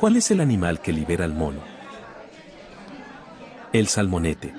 ¿Cuál es el animal que libera al mono? El salmonete.